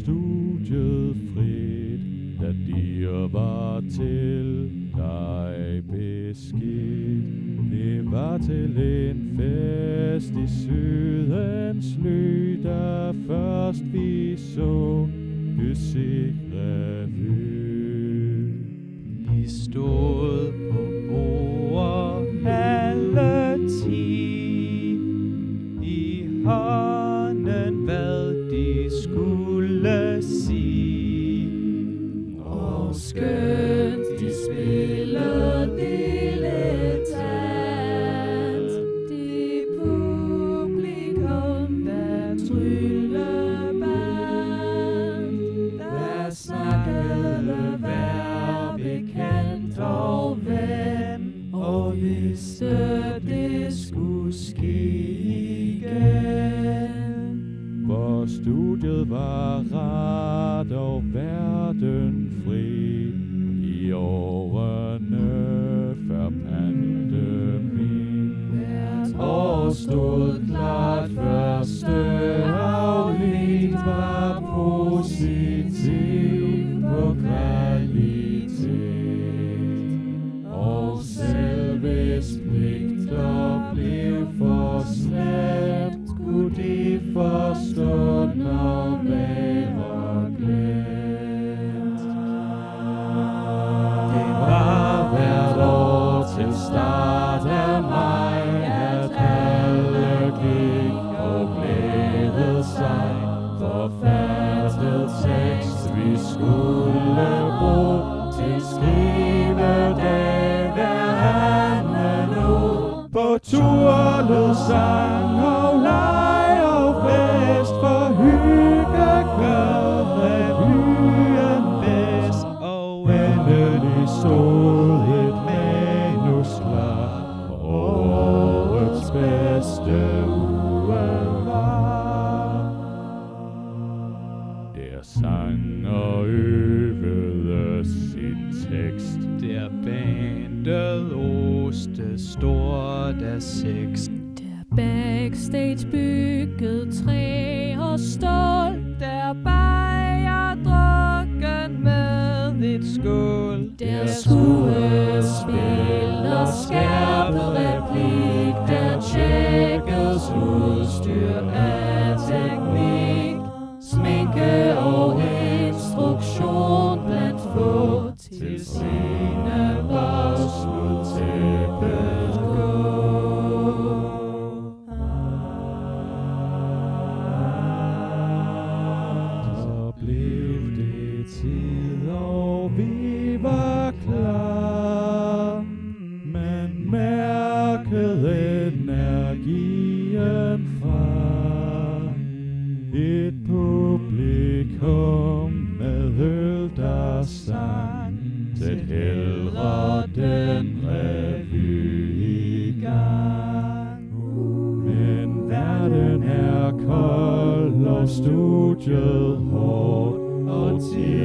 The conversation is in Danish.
studiet frit, da dir var til dig beskidt. Det var til en fest i sydens ly, der først vi så Bysik-revy. De stod Og studiet var ret og verden fri i årene før pandemien. Hvert år stod klart første afledt var positiv på kvalitet. Og selv hvis pligter blev for slet bedste uge var. Der sang og øvede sin tekst. Der bandet oste stort af seks. Der backstage bygget træ og stål Der bajer drukken med et skål Der skuespil og var klar. Man mærkede energien fra et publikum med øl, der sang. Sæt hellere den revy i gang. Men verden er kold og studiet hårdt Og tid